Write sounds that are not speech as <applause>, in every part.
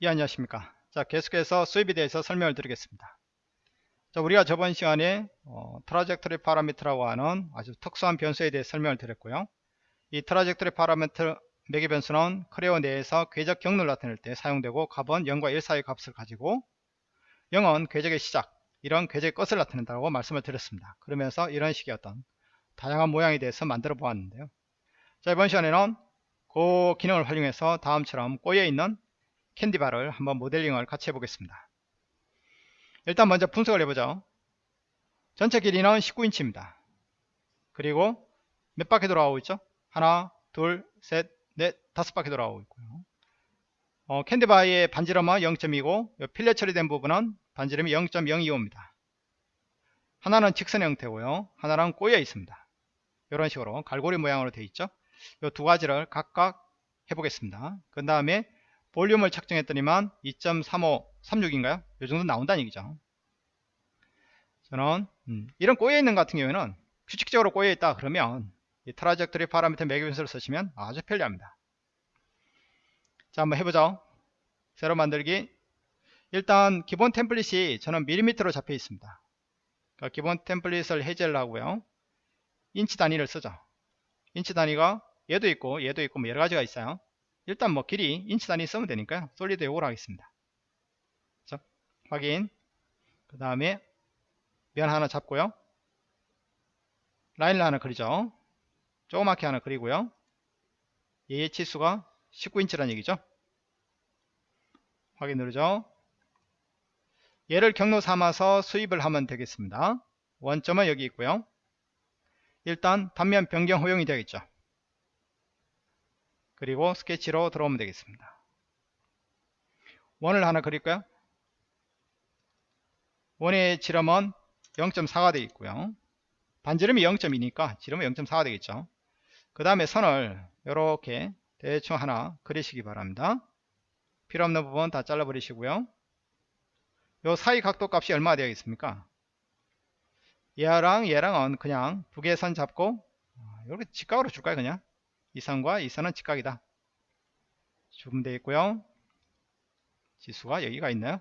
예, 안녕하십니까. 자, 계속해서 sweep에 대해서 설명을 드리겠습니다. 자, 우리가 저번 시간에 어, trajectory parameter라고 하는 아주 특수한 변수에 대해 설명을 드렸고요. 이 trajectory parameter 매개 변수는 Creo 내에서 궤적 경로를 나타낼 때 사용되고 값은 0과 1 사이의 값을 가지고 0은 궤적의 시작, 1은 궤적의 끝을 나타낸다고 말씀을 드렸습니다. 그러면서 이런 식의 어떤 다양한 모양에 대해서 만들어 보았는데요. 자, 이번 시간에는 그 기능을 활용해서 다음처럼 꼬여 있는 캔디바를 한번 모델링을 같이 해보겠습니다. 일단 먼저 분석을 해보죠. 전체 길이는 19인치입니다. 그리고 몇 바퀴 돌아오고 있죠? 하나, 둘, 셋, 넷, 다섯 바퀴 돌아오고 있고요. 어, 캔디바의 반지름은 0.2고 필렛 처리된 부분은 반지름이 0.025입니다. 하나는 직선 형태고요. 하나는 꼬여 있습니다. 이런 식으로 갈고리 모양으로 되어 있죠. 이 두 가지를 각각 해보겠습니다. 그 다음에 볼륨을 측정했더니만 2.35, 36인가요? 이 정도 나온다는 얘기죠. 저는 음, 이런 꼬여있는 같은 경우에는 규칙적으로 꼬여있다 그러면 이 trajectory parameter 매개변수를 쓰시면 아주 편리합니다. 자 한번 해보죠. 새로 만들기 일단 기본 template이 저는 밀리미터로 잡혀 있습니다. 그러니까 기본 template을 해제를 하고요. 인치 단위를 쓰죠. 인치 단위가 얘도 있고 얘도 있고 뭐 여러 가지가 있어요. 일단 뭐 길이 인치 단위 쓰면 되니까요. solid 요걸 하겠습니다. 자, 확인. 그 다음에 면 하나 잡고요. 라인을 하나 그리죠. 조그맣게 하나 그리고요. 얘의 치수가 19인치라는 얘기죠. 확인 누르죠. 얘를 경로 삼아서 수입을 하면 되겠습니다. 원점은 여기 있고요. 일단 단면 변경 허용이 되겠죠. 그리고 스케치로 들어오면 되겠습니다. 원을 하나 그릴까요? 원의 지름은 0.4가 되어 있고요. 반지름이 0.2니까 지름은 0.4가 되겠죠. 그 다음에 선을 이렇게 대충 하나 그리시기 바랍니다. 필요 없는 부분 다 잘라 버리시고요. 요 사이 각도 값이 얼마나 되겠습니까? 얘랑 얘랑은 그냥 두개선 잡고 이렇게 직각으로 줄까요 그냥 이 선과 이 선은 직각이다. 주면 되겠고요. 지수가 여기가 있나요?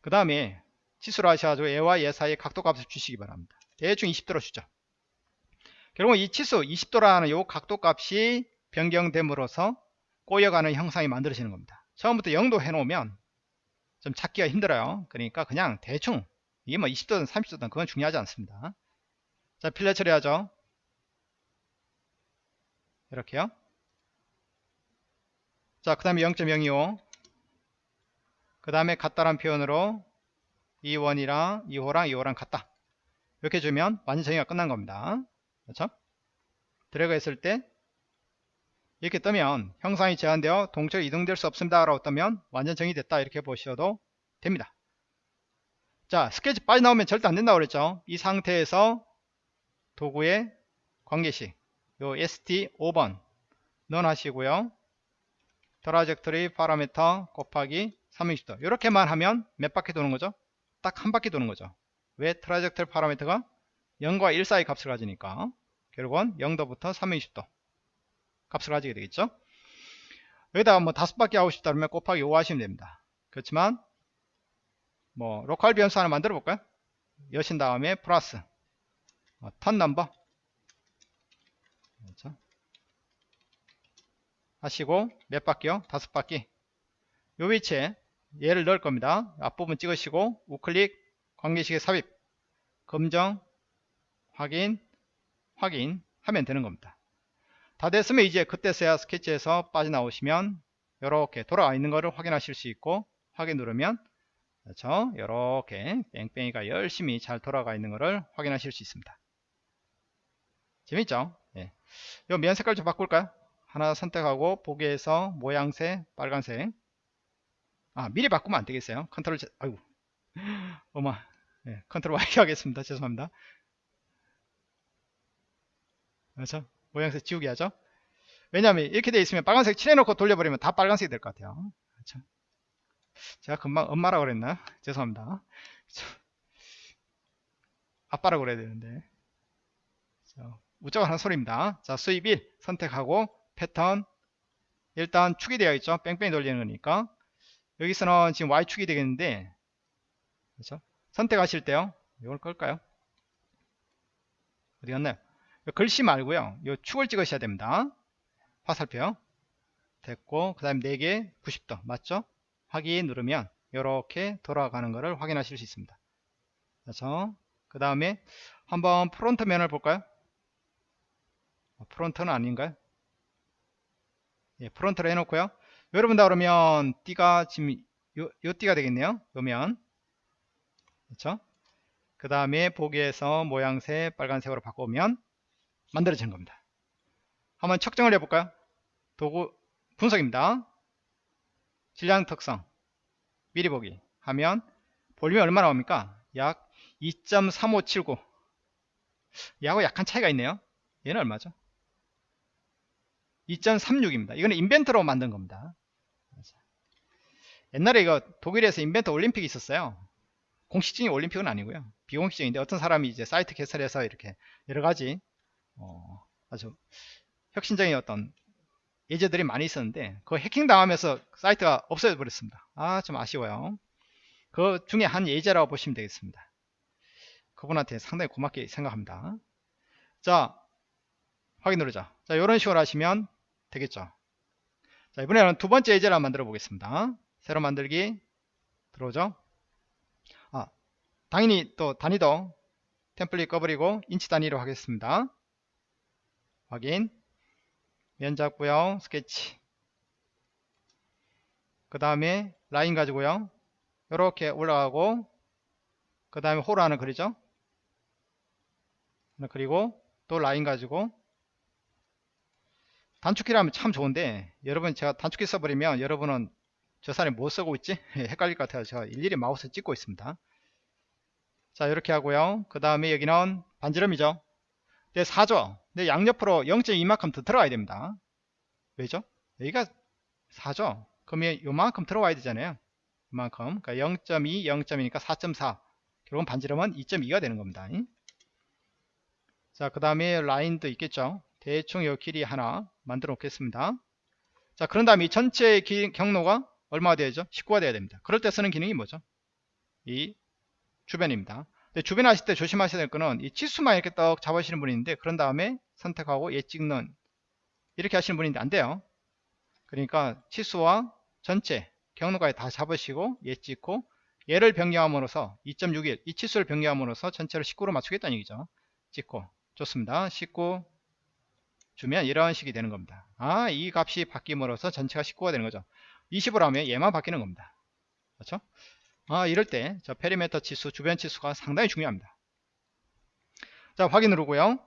그 다음에 지수로 하셔가지고 얘와 얘 사이의 각도 값을 주시기 바랍니다. 대충 20도로 주죠. 결국 이 치수 20도라는 요 각도 값이 변경됨으로써 꼬여가는 형상이 만들어지는 겁니다. 처음부터 0도 해놓으면 좀 찾기가 힘들어요. 그러니까 그냥 대충 이게 뭐 20도든 30도든 그건 중요하지 않습니다. 자 필렛 처리하죠. 이렇게요. 자, 그 다음에 0.025. 그 다음에 같다란 표현으로 2원이랑 2호랑 2호랑 같다. 이렇게 주면 완전 정의가 끝난 겁니다. 그렇죠? 드래그 했을 때 이렇게 뜨면 형상이 제한되어 동적으로 이동될 수 없습니다. 라고 뜨면 완전 정의됐다. 이렇게 보셔도 됩니다. 자, 스케치 빠져나오면 절대 안 된다고 그랬죠. 이 상태에서 도구의 관계식 요 SD 5번 넣어하시고요 trajectory parameter 곱하기 360도 이렇게만 하면 몇 바퀴 도는 거죠? 딱 한 바퀴 도는 거죠. 왜 trajectory parameter가 0과 1 사이 값을 가지니까 결국은 0도부터 360도 값을 가지게 되겠죠. 여기다가 뭐 다섯 바퀴 하고 싶다 그러면 곱하기 5 하시면 됩니다. 그렇지만 뭐 local 변수 하나 만들어 볼까요? 여신 다음에 플러스 어, turn number 그렇죠? 하시고 몇 바퀴요? 다섯 바퀴 요 위치에 얘를 넣을 겁니다 앞부분 찍으시고 우클릭 관계식의 삽입 검정 확인 확인 하면 되는 겁니다 다 됐으면 이제 그때서야 스케치에서 빠져나오시면 이렇게 돌아와 있는 것을 확인하실 수 있고 확인 누르면 그렇죠 이렇게 뺑뺑이가 열심히 잘 돌아가 있는 것을 확인하실 수 있습니다 재밌죠 예. 이면 색깔 좀 바꿀까요? 하나 선택하고 보기에서 모양새 빨간색. 아 미리 바꾸면 안되겠어요. 컨트롤 아이고. <laughs> 어마. 예, control Y 하겠습니다. 죄송합니다. 그렇죠? 모양새 지우기 하죠? 왜냐하면 이렇게 되어 있으면 빨간색 칠해놓고 돌려버리면 다 빨간색이 될 것 같아요. 그렇죠? 제가 금방 엄마라고 그랬나? 죄송합니다. 아빠라고 그래야 되는데. 그렇죠. 무조건 하는 소리입니다. 자, 수입 1 선택하고 패턴 일단 축이 되어 있죠. 뺑뺑이 돌리는 거니까. 여기서는 지금 Y축이 되겠는데 그렇죠? 선택하실 때요. 이걸 끌까요? 어디 갔나요? 글씨 말고요. 요 축을 찍으셔야 됩니다. 화살표 됐고 그 다음에 4개 90도. 맞죠? 확인 누르면 이렇게 돌아가는 것을 확인하실 수 있습니다. 그래서 그 다음에 한번 front 면을 볼까요? 어, front는 아닌가요 예, front로 해놓고요. 여러분 다 그러면 띠가 지금 요, 요 띠가 되겠네요. 요면. 그렇죠? 그 다음에 보기에서 모양새 빨간색으로 바꾸면 만들어지는 겁니다. 한번 측정을 해볼까요? 도구 분석입니다. 질량 특성. 미리 보기. 하면 볼륨이 얼마 나옵니까? 약 2.3579 얘하고 약간 차이가 있네요. 얘는 얼마죠 2.36입니다. 이거는 인벤터로 만든 겁니다. 옛날에 이거 독일에서 인벤터 올림픽이 있었어요. 공식적인 올림픽은 아니고요. 비공식적인데 어떤 사람이 이제 사이트 개설해서 이렇게 여러 가지 어, 아주 혁신적인 어떤 예제들이 많이 있었는데 그 해킹 당하면서 사이트가 없어져 버렸습니다. 아 좀 아쉬워요. 그 중에 한 예제라고 보시면 되겠습니다. 그분한테 상당히 고맙게 생각합니다. 자 확인 누르자. 자 이런 식으로 하시면 되겠죠? 자 이번에는 두 번째 예제를 만들어 보겠습니다. 새로 만들기 들어오죠? 아 당연히 또 단위도 template 꺼버리고 인치 단위로 하겠습니다. 확인. 면 잡고요. 스케치. 그 다음에 라인 가지고요. 이렇게 올라가고 그 다음에 호로 하나 그리죠? 그리고 또 라인 가지고 단축키라면 참 좋은데 여러분 제가 단축키 써버리면 여러분은 저 사람이 뭐 쓰고 있지? <laughs> 헷갈릴 것 같아요. 제가 일일이 마우스 찍고 있습니다. 자 이렇게 하고요. 그 다음에 여기는 반지름이죠. 네 4죠 근데 양옆으로 0.2만큼 더 들어가야 됩니다. 왜죠? 여기가 4죠 그러면 요만큼 들어가야 되잖아요. 이만큼. 그러니까 0.2 0.2니까 4.4 결국은 반지름은 2.2가 되는 겁니다. 자 그 다음에 라인도 있겠죠? 대충 요 길이 하나 만들어 놓겠습니다. 자 그런 다음에 이 전체 기, 경로가 얼마가 되죠? 19가 돼야 됩니다. 그럴 때 쓰는 기능이 뭐죠? 이 주변입니다. 주변 하실 때 조심하셔야 될 거는 이 치수만 이렇게 떡 잡으시는 분이 있는데 그런 다음에 선택하고 얘 찍는 이렇게 하시는 분인데 안 돼요. 그러니까 치수와 전체 경로까지 다 잡으시고 얘 찍고 얘를 변경함으로써 2.61 이 치수를 변경함으로써 전체를 19로 맞추겠다는 얘기죠. 찍고. 좋습니다. 19 주면 이런 식이 되는 겁니다. 아 이 값이 바뀜으로써 전체가 19가 되는 거죠. 20으로 하면 얘만 바뀌는 겁니다. 그렇죠? 아 이럴 때 저 perimeter 치수 주변 치수가 상당히 중요합니다. 자 확인 누르고요.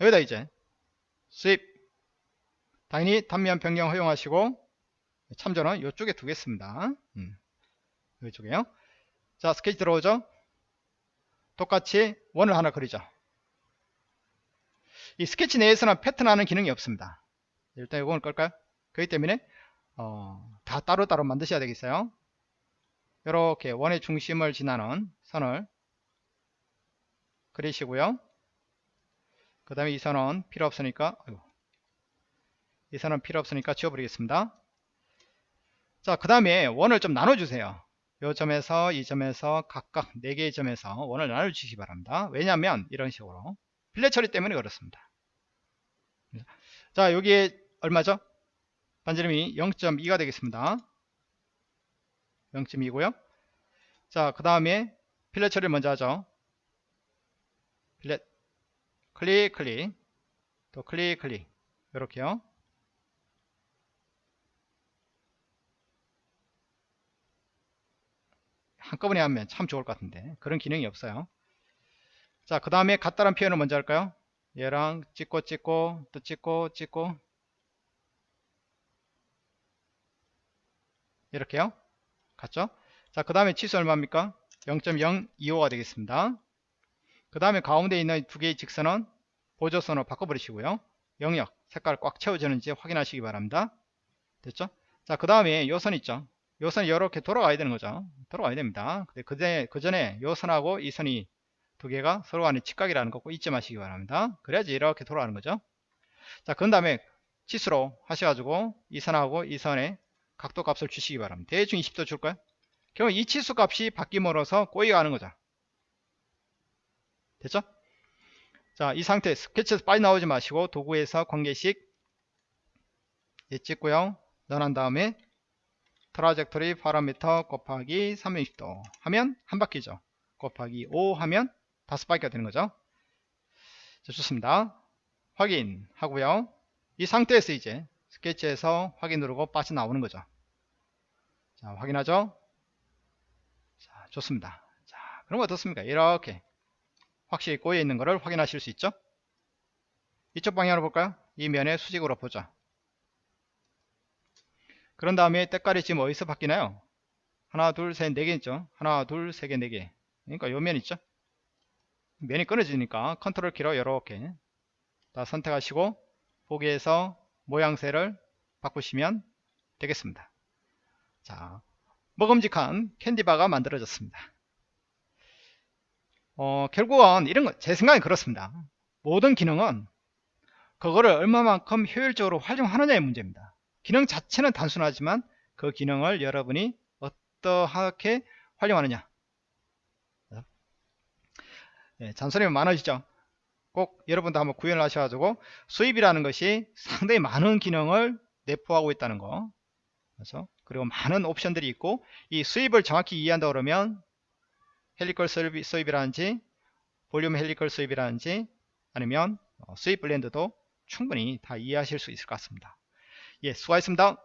여기다 이제 sweep. 당연히 단면 변경 허용하시고 참조는 이쪽에 두겠습니다. 음, 이쪽에요. 자 스케치 들어오죠? 똑같이 원을 하나 그리죠 이 스케치 내에서는 패턴하는 기능이 없습니다. 일단 이걸 끌까요? 그렇기 때문에 어, 다 따로따로 만드셔야 되겠어요. 이렇게 원의 중심을 지나는 선을 그리시고요. 그 다음에 이 선은 필요 없으니까 아이고, 이 선은 필요 없으니까 지워버리겠습니다. 자 그 다음에 원을 좀 나눠주세요. 이 점에서 이 점에서 각각 4개의 점에서 원을 나눠주시기 바랍니다. 왜냐하면 이런 식으로 필렛 처리 때문에 그렇습니다. 자 여기에 얼마죠? 반지름이 0.2가 되겠습니다. 0.2고요. 자 그 다음에 필렛 처리를 먼저 하죠. 필렛 클릭 클릭. 또 클릭 클릭. 이렇게요. 한꺼번에 하면 참 좋을 것 같은데. 그런 기능이 없어요 자 그 다음에 같다란 표현을 먼저 할까요? 얘랑 찍고 찍고 또 찍고 찍고. 이렇게요? 같죠? 자 그 다음에 치수 얼마입니까? 0.025가 되겠습니다. 그 다음에 가운데 있는 두 개의 직선은 보조선으로 바꿔버리시고요. 영역 색깔 꽉 채워지는지 확인하시기 바랍니다. 됐죠? 자 그 다음에 요선 있죠? 요 선이 이렇게 돌아가야 되는 거죠. 돌아가야 됩니다. 근데 그 전에, 그 전에 요 선하고 이 선이 두 개가 서로 간의 직각이라는 거꼭 잊지 마시기 바랍니다. 그래야지 이렇게 돌아가는 거죠. 자, 그 다음에 치수로 하셔가지고 이 선하고 이 선의 각도 값을 주시기 바랍니다. 대충 20도 줄까요? 결국 이 치수 값이 바뀜으로써 꼬여가는 거죠. 됐죠? 자, 이 상태에서 스케치에서 빨리 나오지 마시고 도구에서 관계식 예, 찍고요. 넣어난 다음에 trajectory 파라미터 곱하기 360도 하면 한 바퀴죠. 곱하기 5 하면 다섯 바퀴가 되는 거죠. 자, 좋습니다. 확인 하고요. 이 상태에서 이제 스케치에서 확인 누르고 빠져나오는 거죠. 자, 확인하죠? 자, 좋습니다. 자, 그럼 어떻습니까? 이렇게 확실히 꼬여 있는 것을 확인하실 수 있죠? 이쪽 방향으로 볼까요? 이 면의 수직으로 보죠. 그런 다음에 때깔이 지금 어디서 바뀌나요? 하나, 둘, 셋, 네 개 있죠? 하나, 둘, 세 개, 네 개. 그러니까 요 면 있죠? 면이 끊어지니까 컨트롤 키로 이렇게 다 선택하시고 보기에서 모양새를 바꾸시면 되겠습니다. 자, 먹음직한 캔디바가 만들어졌습니다. 어, 결국은 이런 거, 제 생각엔 그렇습니다. 모든 기능은 그거를 얼마만큼 효율적으로 활용하느냐의 문제입니다. 기능 자체는 단순하지만 그 기능을 여러분이 어떠하게 활용하느냐. 네, 잔소리가 많아지죠. 꼭 여러분도 한번 구현을 하셔가지고 수입이라는 것이 상당히 많은 기능을 내포하고 있다는 거. 그래서 그리고 많은 옵션들이 있고 이 수입을 정확히 이해한다 그러면 헬리컬 수입이라든지 볼륨 헬리컬 수입이라든지 아니면 어, 수입 블렌드도 충분히 다 이해하실 수 있을 것 같습니다. 예, 수고하셨습니다.